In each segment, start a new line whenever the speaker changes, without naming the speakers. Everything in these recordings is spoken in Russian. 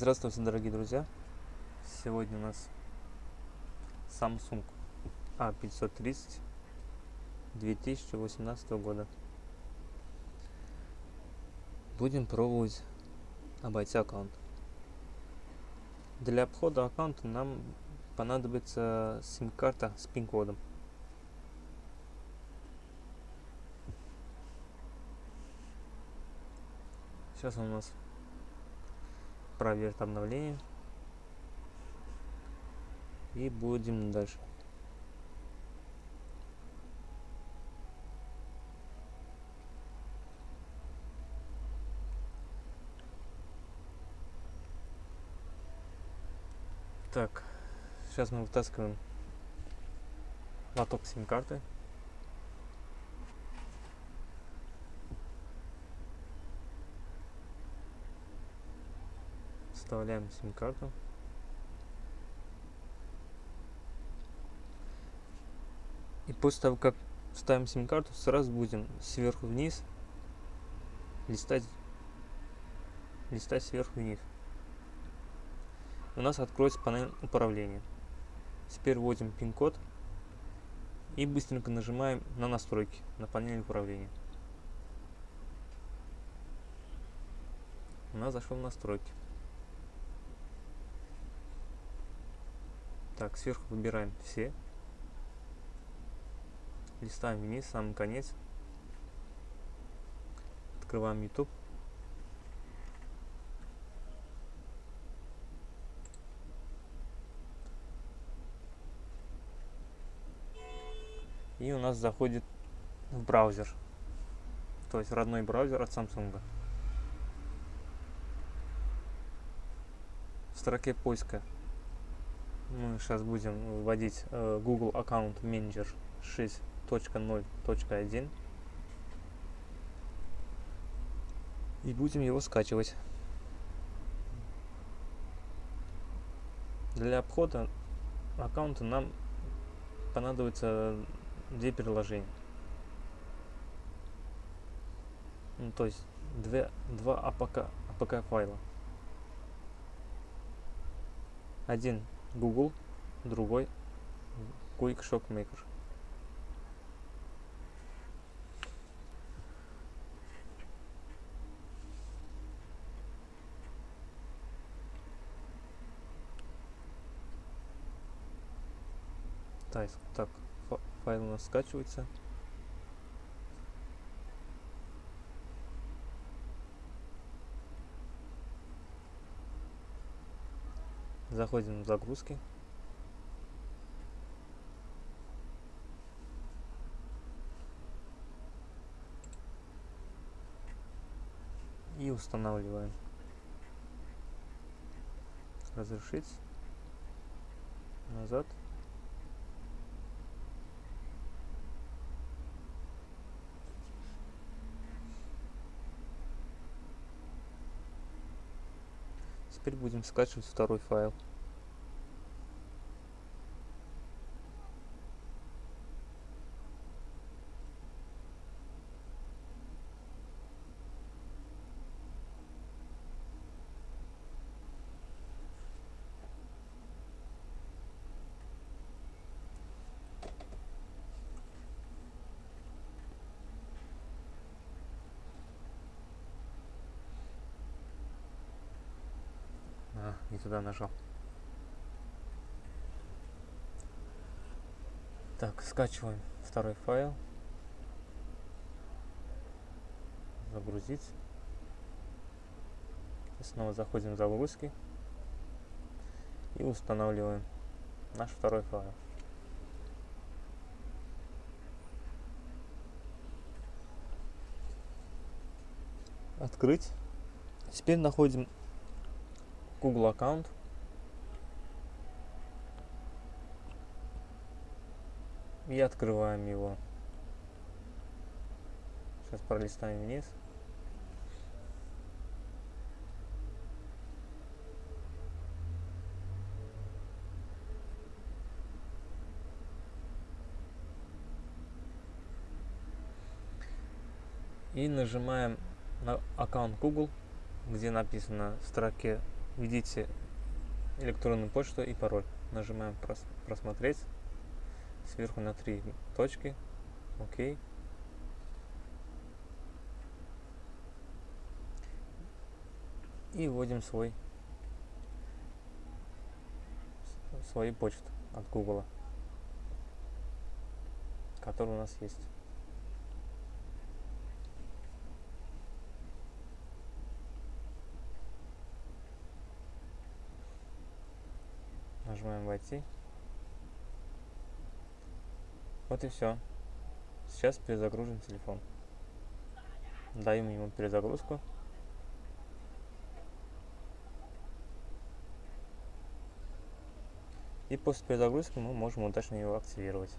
Здравствуйте, дорогие друзья! Сегодня у нас Samsung A530 2018 года. Будем пробовать обойти аккаунт. Для обхода аккаунта нам понадобится сим-карта с пин-кодом. Сейчас у нас проверит обновление. И будем дальше. Так, сейчас мы вытаскиваем лоток сим-карты. Вставляем сим-карту. И после того, как вставим сим-карту, сразу будем сверху вниз листать, листать сверху вниз. У нас откроется панель управления. Теперь вводим пин-код и быстренько нажимаем на настройки на панели управления. У нас зашел в настройки. Так, сверху выбираем все. Листаем вниз, самый конец. Открываем YouTube. И у нас заходит в браузер. То есть родной браузер от Samsung. В строке поиска мы сейчас будем вводить э, Google Account Manager 6.0.1 и будем его скачивать. Для обхода аккаунта нам понадобится две приложения. Ну, то есть две, два APK, APK файла. Один Google, другой Quick Shock Maker. Так, так, файл у нас скачивается. Заходим в загрузки. И устанавливаем. Разрешить. Назад. Теперь будем скачивать второй файл. Не туда нажал. Так, скачиваем второй файл. Загрузить. И снова заходим в загрузки. И устанавливаем наш второй файл. Открыть. Теперь находим Google аккаунт. И открываем его. Сейчас пролистаем вниз. И нажимаем на аккаунт Google, где написано в строке введите электронную почту и пароль. Нажимаем прос просмотреть. Сверху на три точки. Окей. И вводим свой свою почту от Google, который у нас есть. Нажимаем «Войти». Вот и все. Сейчас перезагружен телефон. Даем ему перезагрузку. И после перезагрузки мы можем удачно его активировать.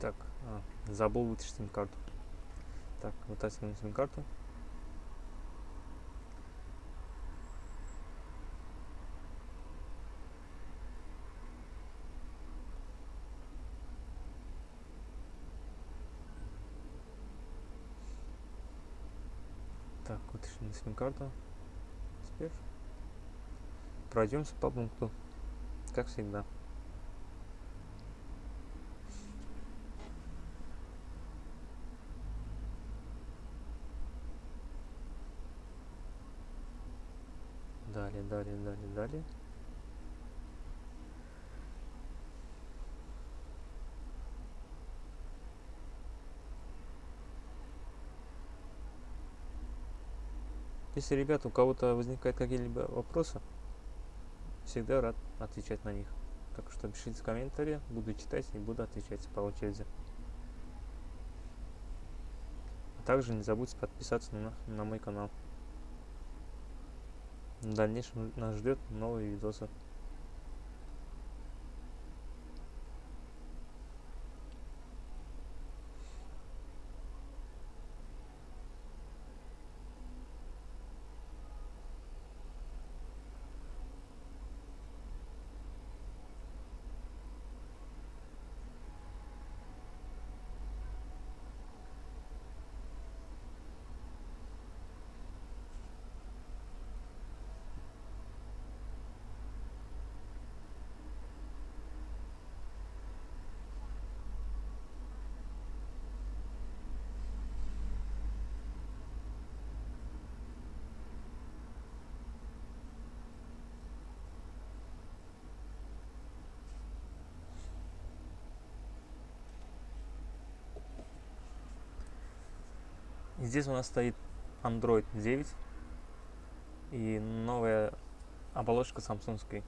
Так, а, забыл вытащить сим-карту. Так, вытаскиваем сим-карту. Так, вытащим сим-карту. Теперь пройдемся по пункту, как всегда. Далее, далее, далее, далее. Если, ребят, у кого-то возникают какие-либо вопросы, всегда рад отвечать на них. Так что пишите комментарии, буду читать и буду отвечать по очереди. А также не забудьте подписаться на, на мой канал. В дальнейшем нас ждет новые видосы. Здесь у нас стоит Android 9 и новая оболочка самсунской.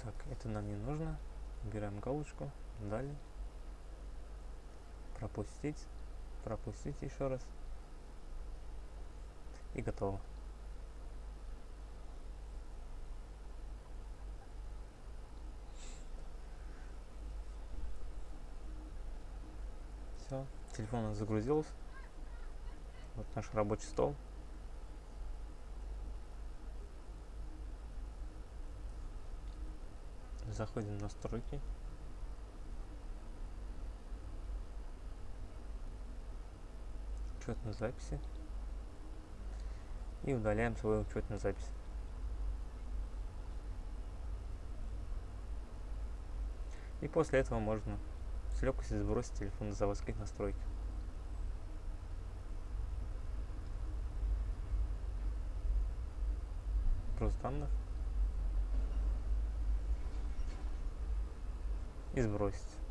Так, это нам не нужно. Убираем галочку. Далее. Пропустить. Пропустить еще раз. И готово. Все, телефон загрузился. Вот наш рабочий стол. заходим в настройки учетной записи и удаляем свою учетную запись и после этого можно с легкостью сбросить телефон на заводских настройках. Просто данных? И сбросить.